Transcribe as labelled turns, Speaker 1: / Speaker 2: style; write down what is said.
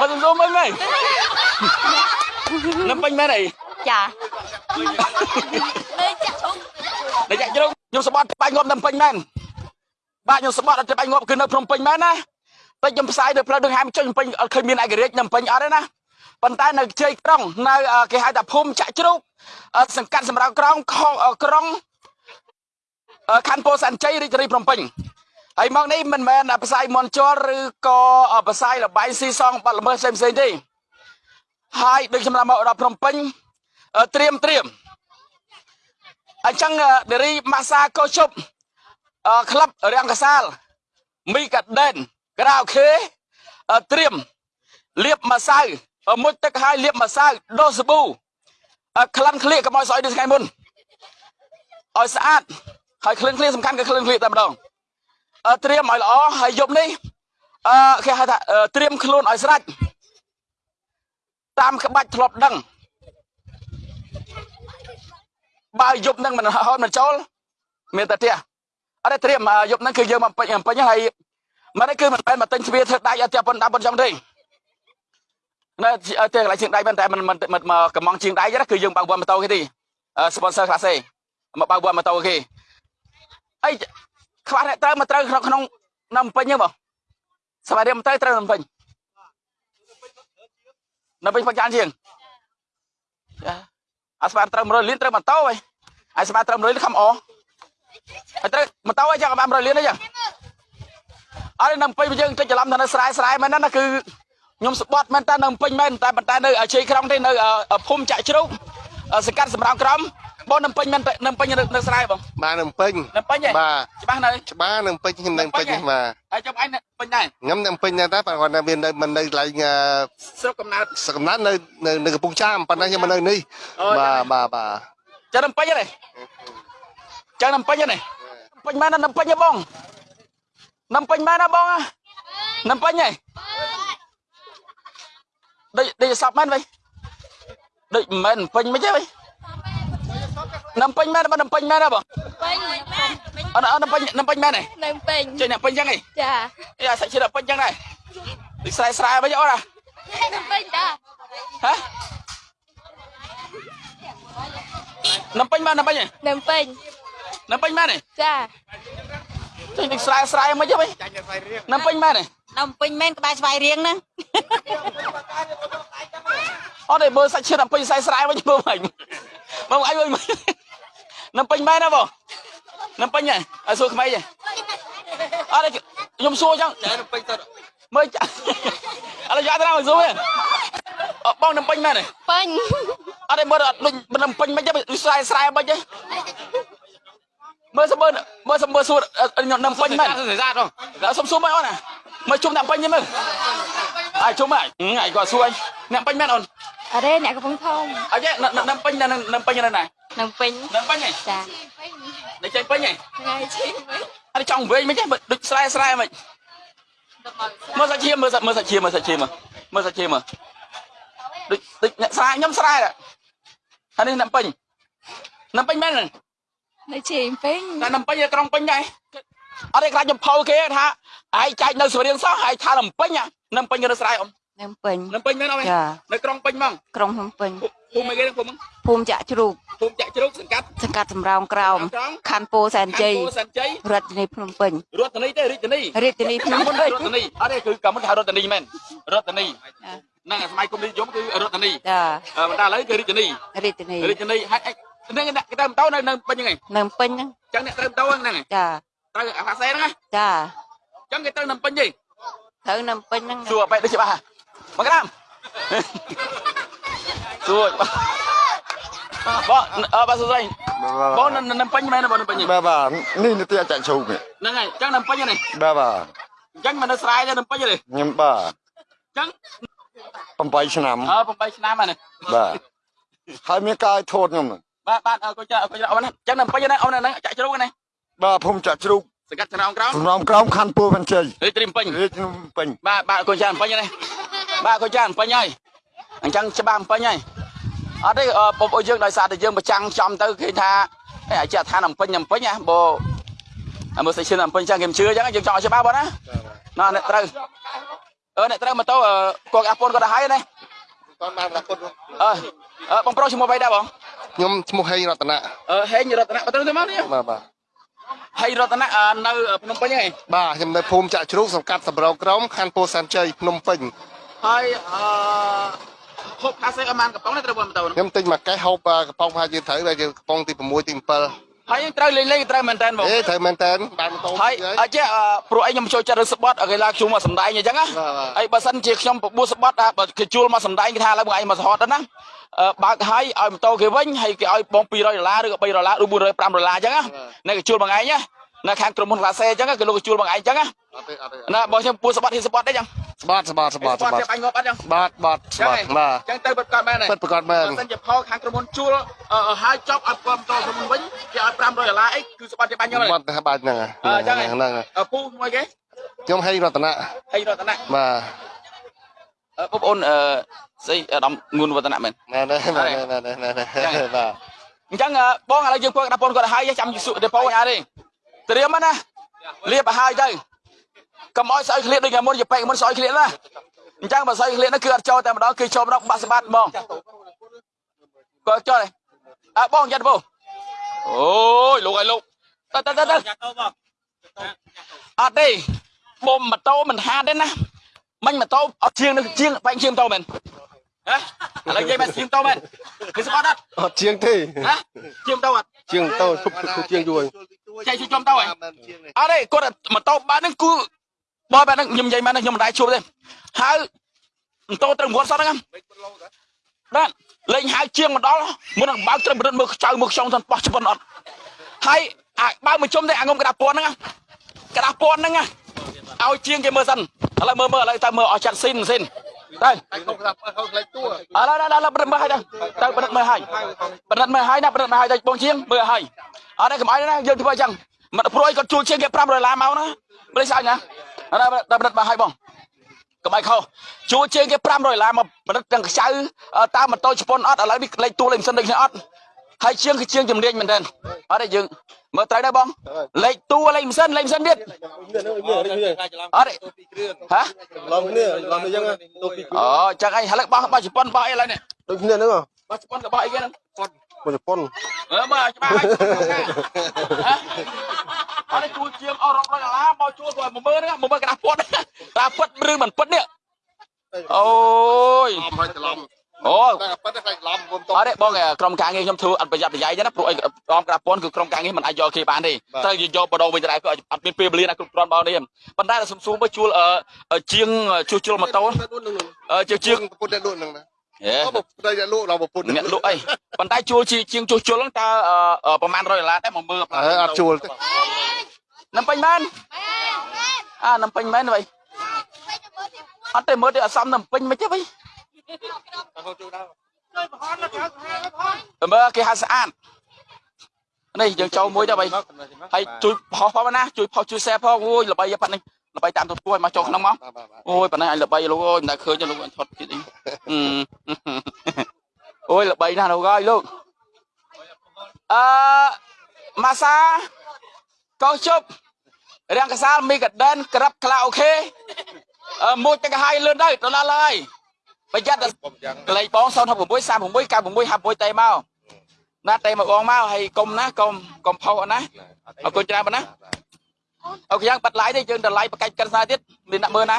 Speaker 1: មកសុំសុំមើលមើលនំពេញមែនអី
Speaker 2: ចា
Speaker 1: ដែលចាក់ជ្រុងខ្ញុំសបត់បាញ់ងាប់នំពេញមែនបាទខ្ញុំសបត់អត់ទៅបាញ់ងាប់គឺនៅភ្នំពេញមែនណាតែខ្ញុំផ្សាយនៅផ្លូវដងហាមចុចភ្នំពេញអត់ឃើញមានឯករាជ្យនំពេញអត់ទេណាប៉ុន្តែនៅជ័យក្រុងនៅគេហៅថាភូមិចាក់ជ្រូកសង្កាត់សម្រាប់ក្រុងខុងក្រុងខណ្ឌពោធិ៍សែនជ័យរាជធានីភ្នំពេញ ហើយមកនេះមិនមែនផ្សាយមន់ជលឬក៏ផ្សាយលបាយស៊ីសងបាត់ល្មើសផ្សេងៗទេហើយដូចខ្ញុំមកដល់ភ្នំពេញត្រៀមត្រៀមអញ្ចឹងដេរីម៉ាសាកោជប់ក្លឹបរាំងកសាលមីកាដែនក្រៅខេត្រៀមលៀបម្សៅមុជទឹកហើយលាបម្សៅដូរសាប៊ូក្លិនក្លៀកកុំឲ្យស្អុយដូចថ្ងៃមុនឲ្យស្អាតហើយក្លិនក្លៀកសំខាន់គឺក្លិនក្លៀកតែម្ដង ត្រៀមឲ្យល្អហើយយប់នេះអឺគេហៅថាត្រៀមខ្លួនឲ្យស្រេចតាមក្បាច់ធ្លាប់ដឹងបើយប់នឹងមិនហត់មិនចូលមានតែផ្ទះអត់ទេត្រៀមយប់នឹងគឺយើងមកពេញពេញហើយមិនគឺមិនមែនមកទិញទ្វារធ្វើដៃអត់តែប៉ុណ្ណាប៉ុណ្ណឹងទេនៅតែកន្លែងជាងដៃមិនតែមិនមិនមកកំងជាងដៃទេគឺយើងបើកវ៉ាន់ម៉ូតូគេទី sponsor ខ្លះសេមកបើកវ៉ាន់ម៉ូតូគេអី ខ្វះអ្នកត្រូវមកត្រូវក្នុងក្នុងនៅពេញហ្នឹងបងសមារាមទៅត្រូវនៅពេញនៅពេញផកចានជាងចាអាស្មានត្រូវ100លានត្រូវម៉ូតូហីអាស្មានត្រូវ100លានខំអហើយត្រូវម៉ូតូអីចឹងបាន100លានអីចឹងអត់នៅពេញយើងតិចច្រឡំថានៅស្រែស្រែមែនណាគឺខ្ញុំស្បត់មែនតើនៅពេញមែនតែប៉ុន្តែនៅជ័យក្រុងទេនៅភូមិចាក់ជ្រូក សកាត់សម្រាប់ក្រមបងនៅពេញមែននៅពេញនៅស្រែបង
Speaker 3: បាទនៅពេញ
Speaker 1: នៅពេញហ៎
Speaker 3: បាទ
Speaker 1: ច្បាស់នៅ
Speaker 3: ច្បាស់នៅពេញខ្ញុំនៅពេញនេះបាទ
Speaker 1: ហើយចាំអញនៅពេញដែរ
Speaker 3: ខ្ញុំនៅពេញដែរតែគាត់នៅមាននៅមិននៅកន្លែងអឺ
Speaker 1: ស្រុកកំណើត
Speaker 3: សកំណាត់នៅនៅនៅកំពង់ចាមប៉ុន្តែខ្ញុំមកនៅនេះ
Speaker 1: អូ
Speaker 3: បាទបាទបាទ
Speaker 1: ចាំនៅពេញហ្នឹងចាំនៅពេញហ្នឹងពេញមែននៅពេញទេបងនៅពេញមែនណាបងនៅពេញហ៎ដូចដូចសពមែនវិញ ដូចមិនមែនពេញមិនទេវិញនៅពេញមែនបើនៅពេញមែនណាបង
Speaker 2: ពេញ
Speaker 1: អត់អត់នៅពេញនៅពេញមែនទេ
Speaker 2: នៅពេញ
Speaker 1: ចេញអ្នកពេញចឹងហី
Speaker 2: ចា
Speaker 1: អីអាសាច់ឈិតពេញចឹងដែរដូចស្រែស្រែវិញអត់ហ៎
Speaker 2: នៅពេញតា
Speaker 1: ហ៎នៅពេញមែននៅពេញហ៎
Speaker 2: នៅពេញ
Speaker 1: នៅពេញមែនទេ
Speaker 2: ចា
Speaker 1: ចេញដូចស្រែស្រែមិនទេវិញនៅពេញមែនទេ
Speaker 2: នៅពេញមែនក្បែរស្វាយរៀងហ្នឹង
Speaker 1: អត់ទេមើលសាច់ឈិតពេញស្រែស្រែវិញមើលមិនមើលអីវិញនៅពេញមែនណាបងនៅពេញហ៎ឲ្យសួរក្មេងហ៎អត់ទេខ្ញុំសួរចឹងនៅពេញទៅមើលឥឡូវយកទៅមកសួរបងនៅពេញមែនទេ
Speaker 2: ពេញ
Speaker 1: អត់ទេមើលអត់ដូចមិនពេញមិនទេស្រែស្រែមិនទេមើលសមើលមើលសមើលសួរខ្ញុំនៅពេញមែន
Speaker 4: ស្អាតបង
Speaker 1: ដល់សុំសួរមកអូនណាមើលជុំអ្នកពេញទេមើលអាយជុំហើយអាយគាត់សួរអ្នកពេញមែនអូន
Speaker 2: អរេអ្នកកំពុងធំ
Speaker 1: អត់ទេនៅពេញនៅនៅពេញនៅណា
Speaker 2: នៅពេញ
Speaker 1: នៅពេញហ៎
Speaker 2: ចា
Speaker 1: នៅចេញពេញហ៎
Speaker 2: ថ្ងៃឈីវិញ
Speaker 1: អត់ចង់វិញមិនទេដូចស្រែស្រែមិនមើលសាច់ឈាមមើលមើលសាច់ឈាមមើលសាច់ឈាមមើលសាច់ឈាមដូចដូចអ្នកស្រែខ្ញុំស្រែហើយនេះនៅពេញនៅពេញមែន
Speaker 2: នៅឈីពេញ
Speaker 1: តែនៅពេញក្រុងពេញដែរអត់ទេខ្លាចខ្ញុំផៅគេថាឯងចែកនៅស្រៀងសោះឯងថានៅពេញនៅពេញនៅស្រែអ៊ំ
Speaker 2: នៅពេញ
Speaker 1: នៅពេញមែនអត់
Speaker 2: ចា
Speaker 1: នៅក្រុងពេញហ្មង
Speaker 2: ក្រុងភ្នំពេញ
Speaker 1: ភូមិអីគេភូមិ
Speaker 2: ភូមិចាក់ជ្រូក
Speaker 1: ភូមិចាក់ជ្រូកសង្កាត់
Speaker 2: សង្កាត់សំរោងក្រោម
Speaker 1: ក្រោម
Speaker 2: ខណ្ឌពោធិ៍សែនជ័យ
Speaker 1: ខណ្ឌពោធិ៍សែនជ័យ
Speaker 2: រដ្ឋធានីភ្នំពេញ
Speaker 1: រដ្ឋធានីទេរាជធានី
Speaker 2: រាជធានីភ្នំ
Speaker 1: មុន
Speaker 2: ពេញ
Speaker 1: រដ្ឋធានីអត់ទេគឺកាលមុនគេហៅរដ្ឋធានីមែនរដ្ឋធានីហ្នឹងសម័យគុំនិយមគឺរដ្ឋធានី
Speaker 2: ចា
Speaker 1: អឺបន្តឥឡូវគឺរាជធានី
Speaker 2: រាជធានី
Speaker 1: រាជធានីហើយហ្នឹងគេទៅម៉ូតូនៅនៅពេញហ្នឹងឯង
Speaker 2: នៅពេញហ្នឹង
Speaker 1: ចឹងអ្នកត្រូវម៉ូតូហ្នឹងឯង
Speaker 2: ចា
Speaker 1: ត្រូវអាផាសេហ្នឹងណា
Speaker 2: ចា
Speaker 1: ចឹងគេត្រូវនៅពេញទេ
Speaker 2: ត្រូវនៅពេញហ្នឹង
Speaker 1: សួរបែបដូចច្បាស់ មកក្រាមសួរបងអើបាទសួស្ដីបងនៅនៅពេញមែនបងនៅពេញ
Speaker 3: បាទបាទនេះនិទាចាក់ជ្រូកនេះ
Speaker 1: ហ្នឹងហើយចឹងនៅពេញហ្នឹង
Speaker 3: បាទបាទ
Speaker 1: ចឹងមិននៅស្រែទេនៅពេញទេ
Speaker 3: ខ្ញុំបាទ
Speaker 1: ចឹង
Speaker 3: 8ឆ្នាំ
Speaker 1: អើ8ឆ្នាំហើយ
Speaker 3: បាទហើយមានកាយធូតខ្ញុំ
Speaker 1: បាទបាទអើកូនចាកូនចាអូនចឹងនៅពេញហ្នឹងអូនហ្នឹងចាក់ជ្រូកហ្នឹង
Speaker 3: បាទភូមិចាក់ជ្រូក
Speaker 1: សង្កាត់ចំណោមក្រោម
Speaker 3: សំណំក្រោមខណ្ឌពោធិ៍សែនជ័យ
Speaker 1: រាជធានីពេញ
Speaker 3: រាជភ្នំពេញ
Speaker 1: បាទបាទកូនចាពេញហ្នឹង បាទកូនចាពេញហើយអញ្ចឹងច្បាស់ពេញហើយអត់ទេបងប្អូនយើងដោយសារតែយើងប្រចាំងចំទៅគេថាអាចជាឋានអំពេញអំពេញណាបើមើលសេឈិនអំពេញចឹងគេមិនជឿចឹងយើងចង់ឲ្យច្បាស់បងណាណ៎អ្នកត្រូវអឺអ្នកត្រូវម៉ូតូគាត់អាប់នគាត់ទៅហើយណា
Speaker 3: តោះបានរកូន
Speaker 1: អឺអឺបងប្រុសឈ្មោះអ្វីដែរបង
Speaker 3: ខ្ញុំឈ្មោះហេងរតនៈ
Speaker 1: អឺហេងរតនៈបើទៅទៅមកនេះ
Speaker 3: បាទបាទ
Speaker 1: ហេងរតនៈអឺនៅភ្នំពេញហ្នឹងឯង
Speaker 3: បាទខ្ញុំនៅភូមិចាក់ជ្រូកសង្កាត់សម្រោក្រមខណ្ឌពោធិ៍សែនជ័យភ្នំពេញ
Speaker 1: ហើយអឺហូបខាសេអមានកំប៉ុងនេះត្រូវបងទៅ
Speaker 3: ខ្ញុំទិញមួយកេះហូបអឺកំប៉ុងប្រហែលជាត្រូវតែជាកំប៉ុងទី6ទី7
Speaker 1: ហើយត្រូវលេងលេងត្រូវមែនតើបង
Speaker 3: អេត្រូវមែនតើបានម៉ូតូ
Speaker 1: ហើយអត់ចេះអឺព្រោះអីខ្ញុំចូលចិត្តរឿងស្បត់កីឡាខ្ញុំមកសំដែងអញ្ចឹងណា
Speaker 3: បាទបាទ
Speaker 1: ហើយបើសិនជាខ្ញុំបបួសស្បត់អាបើគេជួលមកសំដែងគេថាឥឡូវបងឯងមកសហតទៅណាអឺបើកឲ្យឲ្យម៉ូតូគេវិញហើយគេឲ្យបង200ដុល្លារឬក៏3ដុល្លារឬ400 5ដុល្លារអញ្ចឹងណានេះគេជួលបងឯងណា នៅខាងក្រុមហ៊ុនក្លាសេអញ្ចឹងគេលោកគេជួលបងឯងអញ្ចឹងណា
Speaker 3: អត់ទេអត់ទេ
Speaker 1: ណាបងខ្ញុំពួសស្បត់ហ៊ីស្បត់ទេអញ្ចឹង
Speaker 3: ស្បាត់ស្បាត់ស្បាត់ស្បាត់
Speaker 1: ទៀតបាញ់ងប់អត់អញ្ចឹង
Speaker 3: បាទបាទស្បាត់បាទ
Speaker 1: អញ្ចឹងទៅបិទកាត់មែនទេ
Speaker 3: ពិតប្រកបមែន
Speaker 1: បើសិនជាផលខាងក្រុមហ៊ុនជួលអឺហើយចប់ឲ្យពំតក្រុមហ៊ុនវិញគេឲ្យ500ដុល្លារអីគឺស្បត់គេបាញ់ខ្ញុំ
Speaker 3: ស្បា
Speaker 1: ទេ
Speaker 3: ត់តែបាច់ហ្នឹង
Speaker 1: អញ្ចឹង
Speaker 3: ហ្នឹង
Speaker 1: អឺពូមួយគេ
Speaker 3: ខ្ញុំហេងរតនៈ
Speaker 1: ហេងរតនៈ
Speaker 3: បាទ
Speaker 1: អឺបងប្អូនអឺស្អីអាដាមងួនវឌ្ឍនៈមែន
Speaker 3: មែនទេមែនទេមែនទេមែនទេបាទ
Speaker 1: អញ្ចឹងអឺបងឥឡូវយើងគាត់ដាក់ប៉ុនគាត់ឲ្យហើយចាំយសុដេប៉ូឲ្យអត់ទេ ត្រៀមណាលាបឲ្យហើយទៅកុំឲ្យស្អុយឃ្លៀតដូចមុនជាពេកមុនស្អុយឃ្លៀតណាអញ្ចឹងបើស្អុយឃ្លៀតនោះគឺអត់ចូលតែម្ដងគឺចូលម្ដងបាក់ស្បាត់ហ្មងគាត់ចូលទេអើបងយ៉ាត់បងអូយលោកឲ្យលោកទៅទៅទៅទៅអត់ទេបំម៉ូតូមិនហាតទេណាមិញម៉ូតូអត់ជាងនឹងជាងបែងជាងម៉ូតូមែនហ៎ឥឡូវនិយាយមែនជាងម៉ូតូមែនគឺស្បាត់អត់
Speaker 3: អត់ជាងទេ
Speaker 1: ហ៎ជាងម៉ូតូអត់
Speaker 3: ជាងតូឈប់ឈប់ជាងយួរ
Speaker 1: ចៃជួយចំទៅហ៎អត់ទេគាត់ម៉ូតូបែបហ្នឹងគឺបើបែបហ្នឹងខ្ញុំនិយាយមែនខ្ញុំមិនដែរជួបទេហើយម៉ូតូត្រូវងត់សតហ្នឹងបាទលេងហៅជាងមកដល់មុននឹងបើកត្រឹមប្រឌិតមើលខ្ចៅមើលខ្ចង់សិនបោះជប៉ុនអត់ហើយអាបើកមកជុំទេអាងុំក្តាប់ពន់ហ្នឹងក្តាប់ពន់ហ្នឹងឲ្យជាងគេមើលសិនឥឡូវមើលមើលឥឡូវទៅមើលអស់ចាត់ស៊ីនស៊ីន
Speaker 3: តែខ្ញុំថាបើខ្លួនខ្លាចតួ
Speaker 1: អឡឡឡប្រិតមើលឲ្យទៅប្រិតមើលឲ្យប្រិតមើលឲ្យណាប្រិតមើលឲ្យតែបងជាងមើលឲ្យអត់ឯងកំអីណាយើងធ្វើអញ្ចឹងមាត់ព្រួយគាត់ជួយជាងគេ5ដុល្លារមកណាមិនស្អីណាដល់ប្រិតមើលឲ្យបងកំអីខុសជួយជាងគេ500ដុល្លារមកប្រិតទាំងខ្ចៅតាមម៉ូតូជប៉ុនអត់ឥឡូវនេះលេខតួលេខមិនសិនដូចគ្នាអត់ហើយជាងគឺជាងជំនាញមែនទេអត់ទេយើង មើលត្រូវដែរបងលេខតួលេខមិនសិនលេខមិនសិនទៀតអត់ទេហ៎
Speaker 3: ឡំគ្នាឡំអញ្ចឹងទៅពី
Speaker 1: អូចឹងអីឥឡូវបោះបោះជប៉ុនបោះអីឥឡូវនេះ
Speaker 3: ដូចគ្នាហ្នឹង
Speaker 1: បោះជប៉ុនក៏បោះអីគេហ្នឹង
Speaker 3: មកជប៉ុន
Speaker 1: អឺមើលច្បាស់ហើយអត់ជួលជាងអស់រាប់រយដុល្លារបោជួលគាត់10000ហ្នឹង10000ក្រាស់ពត់តាពិតឬមិនពិតនេះអូយ
Speaker 3: ឡំហើយច្រឡំ
Speaker 1: អូ
Speaker 3: តែប៉ិតតែខ្លាចឡំគុំត
Speaker 1: អត់ទេបងក្រុមការងារខ្ញុំធ្វើអត់ប្រយ័ត្នប្រយែងទេណាព្រោះអីក្រុមក្រាស់ពន់គឺក្រុមការងារមិនអាចយកគេបានទេត្រូវយកបដោវិញទៅដែរគឺអត់មានពេលវេលាណាគ្រប់គ្រាន់បងនេះប៉ុន្តែសុំស៊ូមកជួលជាងជួសជុលម៉ូតូជាជាង
Speaker 3: ពុទ្ធតែលក់ហ្នឹងណា
Speaker 1: ហេ
Speaker 3: អូពុទ្ធតែលក់ដល់ពុទ្ធ
Speaker 1: អ្នកលក់អីប៉ុន្តែជួលជាងជួសជុលហ្នឹងតើប្រហែល100ដុល្លារតែមកមើល
Speaker 3: អើអត់ជួលទេ
Speaker 1: នំពេញមែនអានំពេញមែន vậy អត់ទេមើលទៅអសមនំពេញមិនទេវិញ មើលគេហៅស្អាតនេះយើងចូលមួយទៅវិញហើយជួយផុសផងណាជួយផុសជួយ share ផងអូយល្បីប៉ុណ្ណេះល្បីតាមទូទួយមកចូលក្នុងមកអូយប៉ុណ្ណេះអញល្បីលោកអូយមិនដែលឃើញទេលោកអញថត់ទៀតអីអូយល្បីណាស់លោកអើយលោកអឺម៉ាសាកោជប់រាំងកសាលមីកាដែនក្រាប់ខ្លាអូខេអឺមួយទឹកឲ្យលឿនទៅទៅដល់ហើយ ប្រយ័ត្នតែលេខបង066 36 96 56តេមកណាតេមកបងមកហើយកុំណាកុំកុំផុសអត់ណាអរគុណច្រើនប៉ុណ្ណាអូខេយ៉ាងបាត់ឡាយទេយើងទៅឡាយបកាច់កិនស្នាទៀតមានអ្នកមើលណា